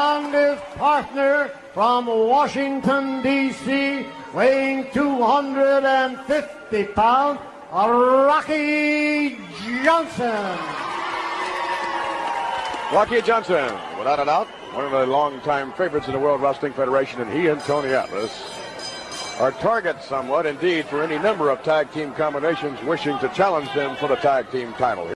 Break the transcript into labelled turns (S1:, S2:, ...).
S1: Youngest partner from Washington, D.C., weighing 250 pounds, Rocky Johnson.
S2: Rocky Johnson, without a doubt, one of the longtime favorites in the World Wrestling Federation, and he and Tony Atlas are targets somewhat indeed for any number of tag team combinations wishing to challenge them for the tag team title.